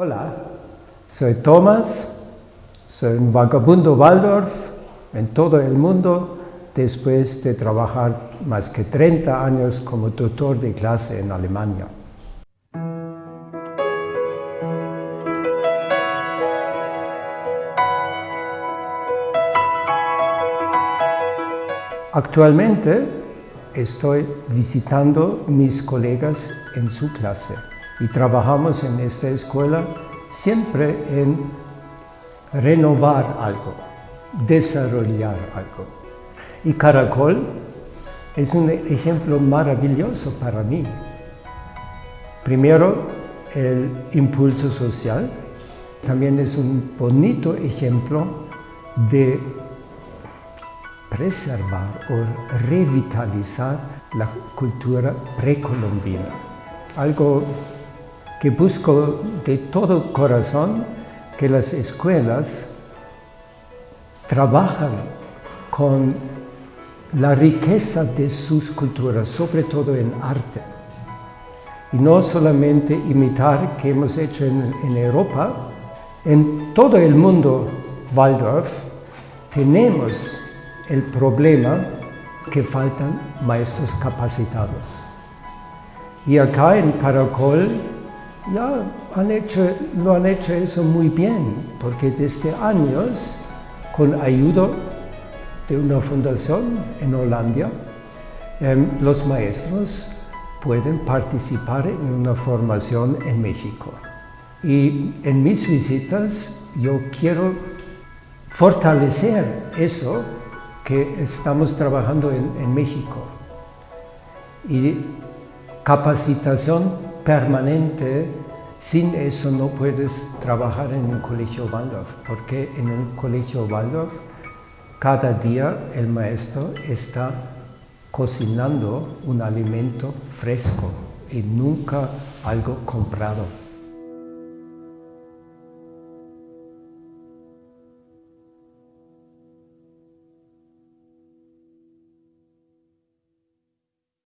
Hola, soy Thomas, soy un vagabundo Waldorf en todo el mundo después de trabajar más que 30 años como tutor de clase en Alemania. Actualmente estoy visitando mis colegas en su clase y trabajamos en esta escuela siempre en renovar algo, desarrollar algo. Y Caracol es un ejemplo maravilloso para mí. Primero, el impulso social, también es un bonito ejemplo de preservar o revitalizar la cultura precolombina. Algo que busco de todo corazón que las escuelas trabajan con la riqueza de sus culturas, sobre todo en arte. Y no solamente imitar que hemos hecho en, en Europa, en todo el mundo Waldorf tenemos el problema que faltan maestros capacitados. Y acá en Caracol ya han hecho, lo han hecho eso muy bien, porque desde años, con ayuda de una fundación en Holanda, em, los maestros pueden participar en una formación en México. Y en mis visitas yo quiero fortalecer eso que estamos trabajando en, en México. Y capacitación permanente, sin eso no puedes trabajar en un colegio Waldorf, porque en un colegio Waldorf cada día el maestro está cocinando un alimento fresco y nunca algo comprado.